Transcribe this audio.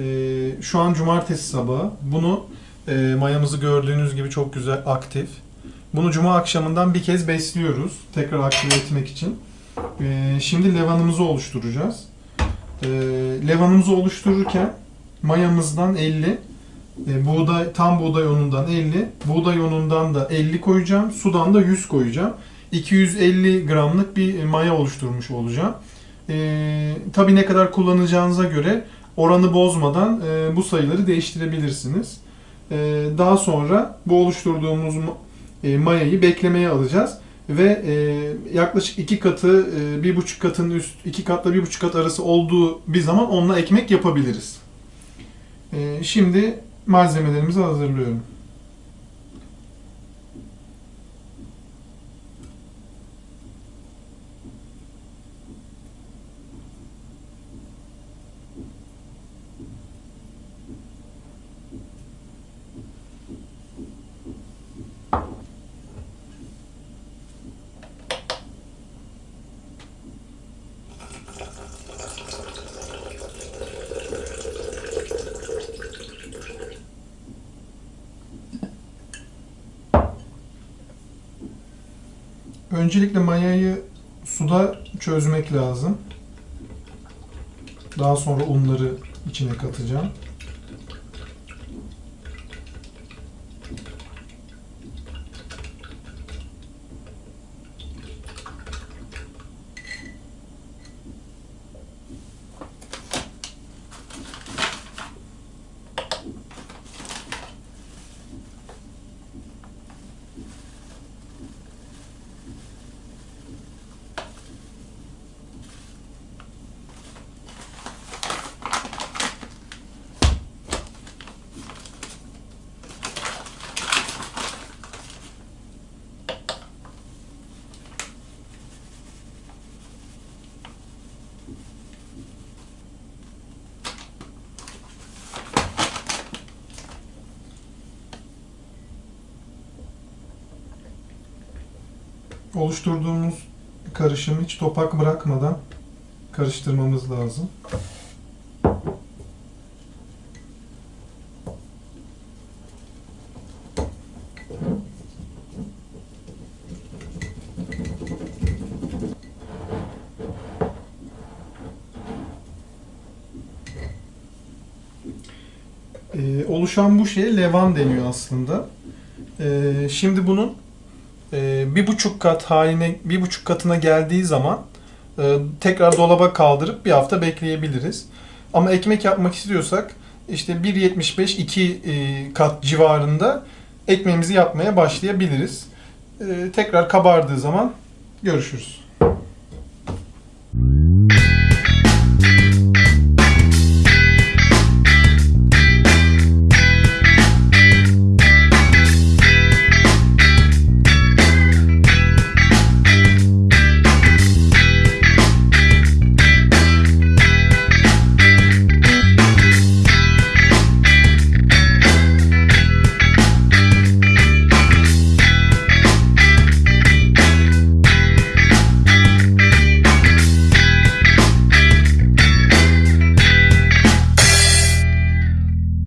Ee, şu an cumartesi sabahı. Bunu e, mayamızı gördüğünüz gibi çok güzel aktif. Bunu cuma akşamından bir kez besliyoruz. Tekrar aktive etmek için. Ee, şimdi levanımızı oluşturacağız. Ee, levanımızı oluştururken mayamızdan 50, e, buğday tam buğday unundan 50, buğday unundan da 50 koyacağım, sudan da 100 koyacağım. 250 gramlık bir maya oluşturmuş olacağım. Ee, tabii ne kadar kullanacağınıza göre oranı bozmadan e, bu sayıları değiştirebilirsiniz. Ee, daha sonra bu oluşturduğumuz e, mayayı beklemeye alacağız ve e, yaklaşık iki katı, e, bir buçuk katın üst, iki katla bir buçuk kat arası olduğu bir zaman onunla ekmek yapabiliriz. E, şimdi malzemelerimizi hazırlıyorum. Öncelikle mayayı suda çözmek lazım. Daha sonra unları içine katacağım. Oluşturduğumuz karışımı hiç topak bırakmadan karıştırmamız lazım. Ee, oluşan bu şeye levan deniyor aslında. Ee, şimdi bunun e, bir buçuk kat haline, bir buçuk katına geldiği zaman e, tekrar dolaba kaldırıp bir hafta bekleyebiliriz. Ama ekmek yapmak istiyorsak işte 1.75 2 e, kat civarında ekmeğimizi yapmaya başlayabiliriz. E, tekrar kabardığı zaman görüşürüz.